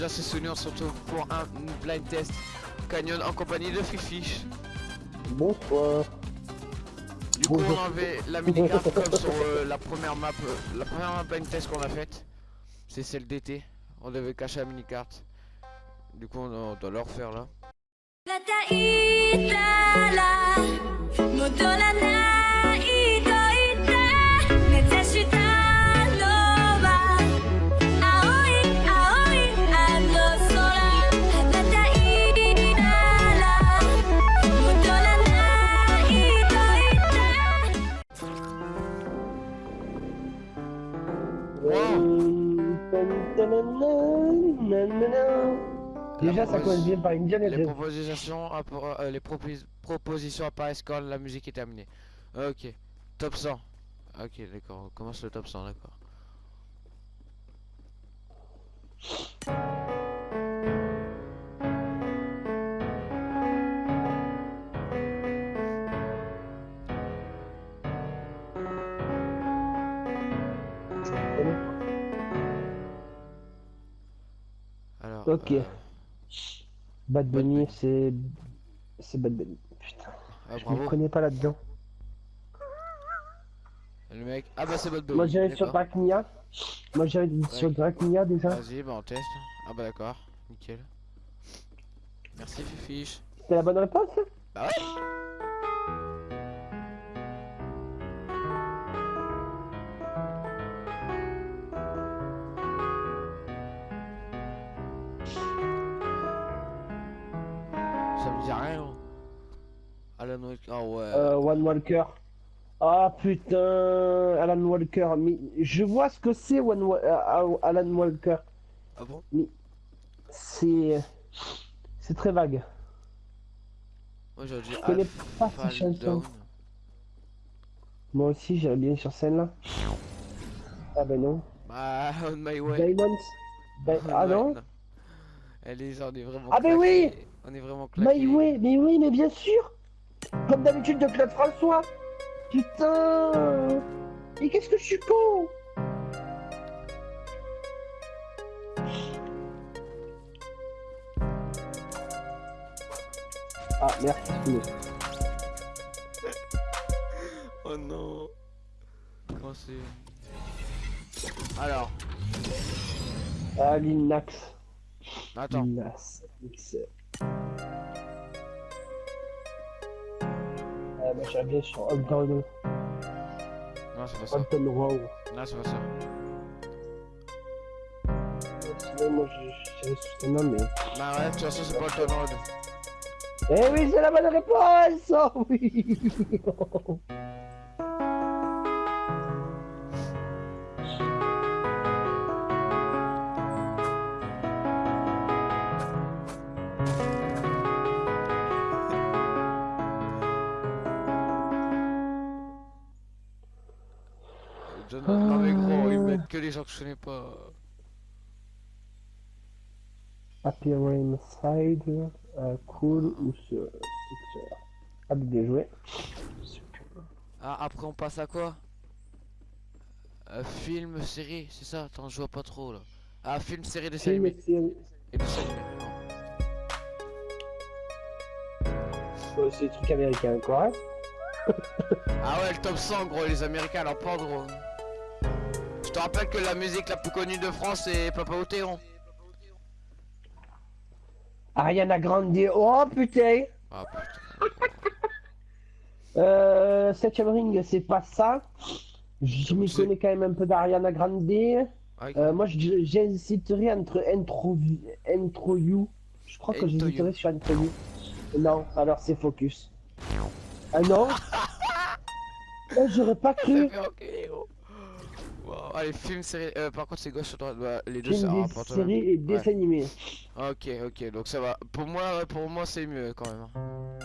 Déjà c'est Sony, on se retrouve pour un blind test Canyon en compagnie de Fifish. Bonsoir. Du coup Bonjour. on avait la minigame comme sur euh, la première map, euh, la première map blind test qu'on a faite. C'est celle d'été. On devait cacher la minicarte. Du coup on, on doit le refaire là. が bien par Les propositions, euh, les propos- propositions apparaissent quand la musique est terminée. Ok. Top 100. Ok d'accord, on commence le top 100 d'accord. Alors. Ok. euh, Bad Bunny, c'est. C'est Bad Bunny. Putain, ah, je me connais pas là-dedans. Le mec. Ah bah c'est votre dos. Moi, j'irais sur Dracnia. Moi, j'irais sur Dracnia déjà. Vas-y, bah on teste. Ah bah d'accord, nickel. Merci Fifiche. C'était la bonne réponse ça Bah ouais. Alan Wake. Ah ouais. euh, One Walker. Ah putain, Alan Walker. Mais je vois ce que c'est One Wa- euh, Alan Walker. Ah bon? C'est. C'est très vague. Moi j'aurais dit connais pas chansons. Down. Moi aussi, j'irais bien sur scène là. Ah ben non. Bah, on my way. Diamonds Di- On Ah non Allez, on est vraiment Ah, mais oui. On est vraiment claqués. My Way, mais oui, mais bien sûr Comme d'habitude de Claude François Putain Mais qu'est-ce que je suis con Ah merde. Oh non. Comment c'est? Alors, Ah, Lil Nas. attends. Moi je je dirais sur ce nom, mais. Bah ouais, de toute façon, c'est pas le ton road. Eh oui, c'est la bonne réponse! Oh connais pas. Happy Rain Side, euh, Cool ou ce Picture. Ah, bien joué. Ah, après on passe à quoi? Euh, Film, série, c'est ça? Attends, je vois pas trop là. Ah, film, série, et série. Et. Ouais, C'est des trucs américains, correct Ah ouais, le top 100, gros, les Américains, alors pas gros. Je te rappelle que la musique la plus connue de France, c'est Papa Othéron. Ariana Grande, oh putain Ah putain. Euh, Septième Ring, c'est pas ça. Je m'y connais quand même un peu d'Ariana Grande. Ah, Euh, moi, j'hésiterais entre Intro, Intro You. Je crois que j'hésiterais sur Intro You. Non, alors c'est Focus. Ah non Oh, J'aurais pas cru. fait enculer, gros. Wow. Allez, film, série. Euh, par contre, c'est gauche ou droite bah, Les deux, ça rapporte même. et dessins animés. Ouais. Ok, ok, donc ça va. Pour moi, ouais, pour moi, c'est mieux quand même. hein.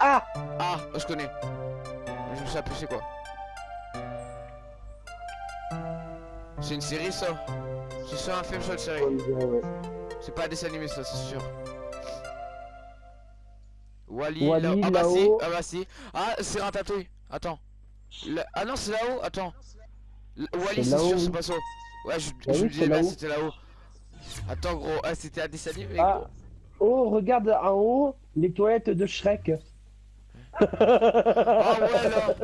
Ah Ah, je connais. Je me suis appelé, c'est quoi? C'est une série, ça? C'est soit un film, soit une série? Ouais. C'est pas un dessin animé, ça, c'est sûr. Wally, Wall-E, là- ah bah si, ah bah si. Ah, c'est Ratatouille. Attends. Là- Ah non, c'est là-haut, attends. Wally, C'est sûr, c'est pas ça. Ouais, je, je oui, me disais, là-haut. c'était là-haut. Attends, gros, ah, c'était un dessin animé, Ah. gros. Oh, regarde en haut les toilettes de Shrek. Ah ouais, là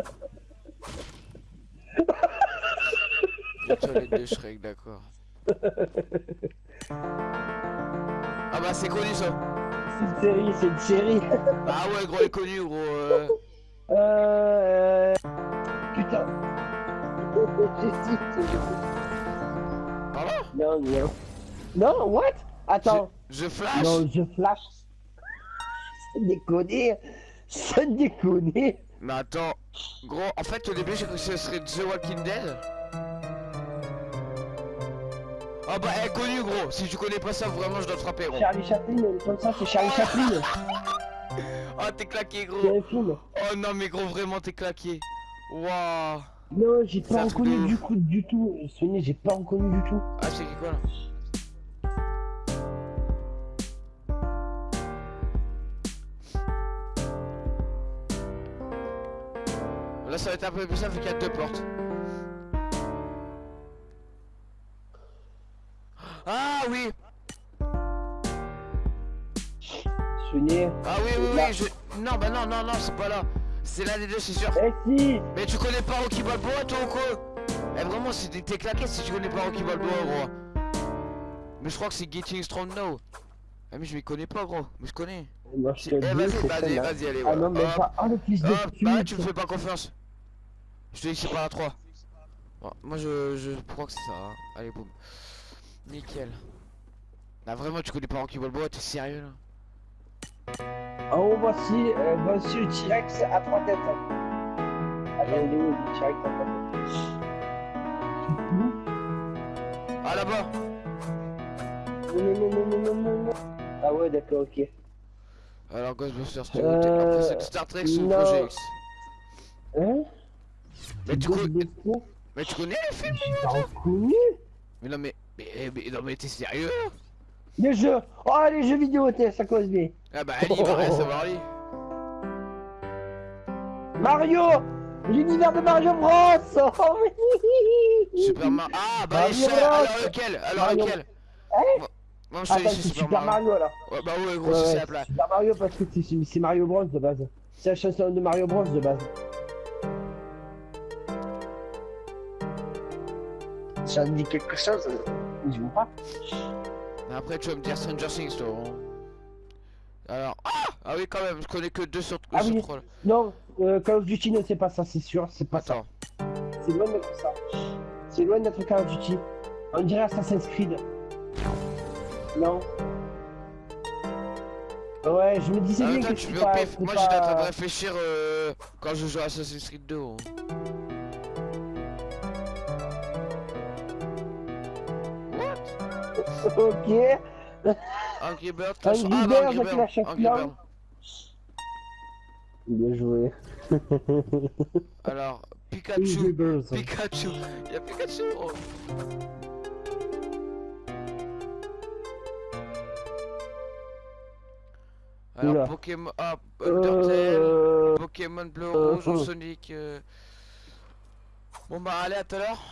Les toilettes de Shrek, d'accord. Ah bah, c'est connu, ça. C'est une série, c'est une série. Ah ouais, gros, est connu, gros. euh. Euh... C'est- Pardon Non, non. Non, what? Attends. Je flash Non, je flash. Sans déconner. Sans déconner. Mais attends, gros, en fait au début j'ai cru que ce serait The Walking Dead. Ah bah elle est connue gros, si tu connais pas ça vraiment je dois te frapper gros. Charlie Chaplin, comme ça, c'est Charlie Chaplin. Oh t'es claqué C'est gros. Oh non mais gros vraiment t'es claqué. Waouh. Non, j'ai pas reconnu du coup, du tout. Sonia, j'ai pas reconnu du tout. Ah c'est qui quoi là Là ça va être un peu plus simple vu qu'il y a deux portes. Ah oui Sonia. Ah oui oui oui je... Non bah non non non c'est pas là C'est l'un des deux c'est sûr. Eh si. Mais tu connais pas Rocky Balboa toi ou quoi? Eh vraiment c'est t'es claqué si tu connais pas Rocky Balboa gros. Mais je crois que c'est Getting Strong Now. Ah mais je m'y connais pas gros. Mais je connais. Moi, je Eh vas-y vas-y vas-y allez Ah non, mais Hop, pas. Oh, le fils de hop, bah tu me fais pas confiance. Je te dis que c'est pas la 3 Bon, Moi je, je crois que c'est ça hein. Allez boum. Nickel. Là vraiment tu connais pas Rocky Balboa t'es sérieux là? En haut, voici, euh, voici le T-Rex à trois têtes. Attends, il est où le T-Rex à trois têtes Ah là-bas Non, non, non, non, non, non, non. Ah ouais, d'accord, ok. Alors Ghostbusters tu Euh, Après c'est Star Trek ou. Projet X Hein? Mais tu, mais tu connais les films J'ai pas reconnu Mais non mais, mais, mais- non mais t'es sérieux Les jeux Oh, les jeux vidéo, ça cause bien. Ah bah Ali va rien savoir lui Mario L'univers de Mario Bros Oh, oui. Super Mario Ah bah Mario. Alors lequel? Alors Mario- lequel? Hein? Moi- Moi je te Attends, dis c'est Super Mario, là. Ouais bah ouais gros Ouais, c'est là c'est Super Mario parce que c'est- c'est Mario Bros de base. C'est la chanson de Mario Bros de base. Ça me dit quelque chose Je vois pas. Après tu vas me dire Stranger Things toi hein. Alors Ah Ah oui quand même je connais que 2 sur, Ah sur oui. 3 là Non, euh, Call of Duty ne c'est pas ça, c'est sûr, c'est pas Attends ça. C'est loin d'être ça. C'est loin d'être Call of Duty. On dirait Assassin's Creed. Non. Ouais, je me disais Ah, bien que tu pas... Moi j'étais en train de réfléchir euh, quand je joue à Assassin's Creed 2 hein. Ok. Angry Bird Ah Angry Bird Angry. Bird Bien joué. Alors Pikachu. Pikachu Y'a Pikachu oh. Alors Oula. Pokémon ah, Euh... Pokémon bleu euh, rouge ou euh. Sonic euh. Bon bah allez à tout à l'heure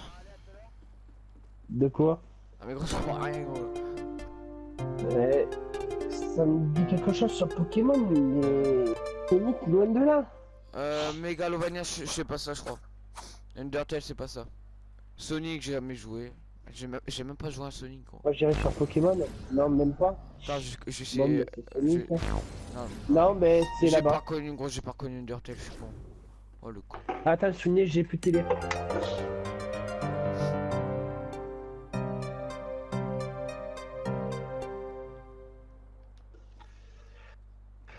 De quoi? Ah mais gros je comprends rien gros Ouais. Ça me dit quelque chose sur Pokémon, mais... Sonic, loin de là. Euh Megalovania je sais pas ça je crois Undertale c'est pas ça Sonic j'ai jamais joué J'ai même, pas joué à Sonic gros Moi j'irai sur Pokémon. Non, même pas. Attends je, je sais mais c'est Sonic, hein. non, mais c'est J'ai pas là-bas. connu gros j'ai pas connu Undertale je suis con Oh le con Attends, souvenez, j'ai plus de télé.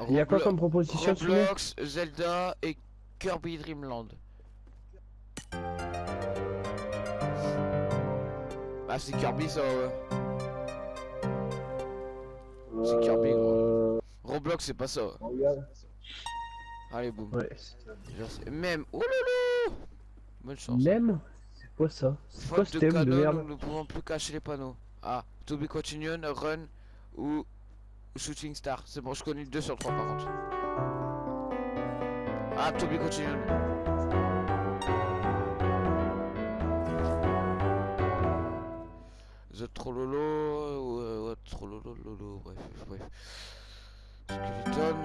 Il y a quoi comme proposition Roblox, Zelda et Kirby Dreamland. Ah c'est Kirby ça ouais. c'est Kirby, Euh, Roblox c'est pas ça. Allez boum. Ouais. Même. Oh Bonne chance. Même? C'est quoi ça? C'est quoi ce thème de merde? nous ne pouvons plus cacher les panneaux. Ah, To be continued, Run ou Shooting Star. C'est bon, je connais 2 sur 3 par contre. Ah, To be continued. The Trollolo euh, Lolo, bref, bref. Skeleton.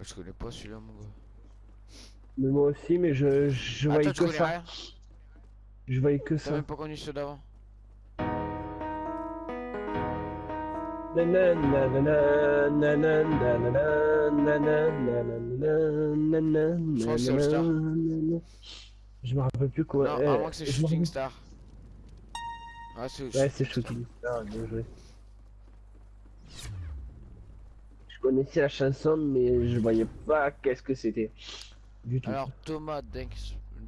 Je connais pas celui-là, mon gars. Mais moi aussi, mais je, je Ah, voyais que ça. rien Je voyais que ça. même pas connu ceux d'avant Je me rappelle plus quoi. Non, eh, à moins que c'est Shooting Star. Ah, c'est Ouais, c'est Shooting Star, bien joué. Je connaissais la chanson, mais je voyais pas qu'est-ce que c'était. Du tout. Alors, Thomas Denk,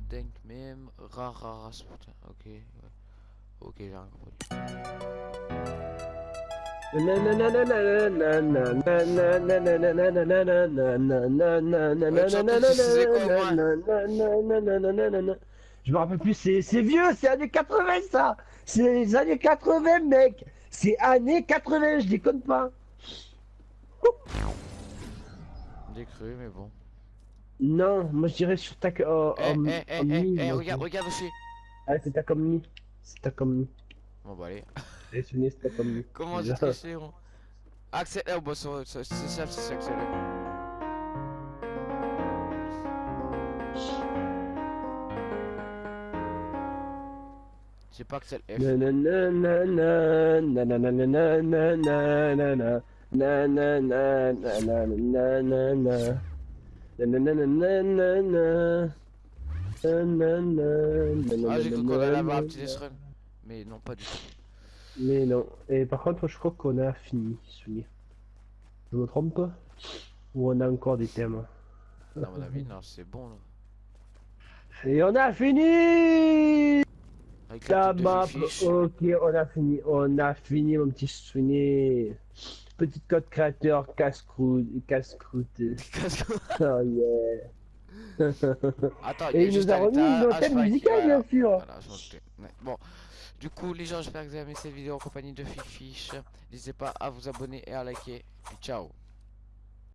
Denk même, Rara. Ok, ouais. Ok, j'ai rien compris. Je me rappelle plus, c'est c'est vieux, c'est années 80 ça C'est les années 80 mec C'est années 80, je déconne pas J'ai cru, mais bon. Non, moi je dirais sur ta... Oh, Eh, oh, eh, eh, oh, eh, eh, regarde, je- regarde aussi. Ah, c'est ta comme. C'est ta comme. Bon, bah, allez. J'ai sonné, c'est ta comme. Comment j'ai triché, gros Accélère, oh, bah, ça- ça- c'est ça, c'est accéléré. J'ai pas F. Nananana, nananana, nananana, nananana, nananana, Ah, j'ai cru qu'on allait avoir un petit. Mais non, pas du tout. Mais non. Et par contre, je crois qu'on a fini, souvenir. Je me trompe Ou on a encore des thèmes À mon avis, non, c'est bon, là. Et on a fini Avec La map, ok, on a fini, on a fini mon petit souvenir. Petit code créateur, casse-croûte, casse-croûte. Oh yeah. Attends, Et il nous a remis Spike, musicaux, voilà. bien sûr. Voilà. Ouais, Bon, du coup, les gens, j'espère que vous avez aimé cette vidéo en compagnie de Fifiche. N'hésitez pas à vous abonner et à liker. Et ciao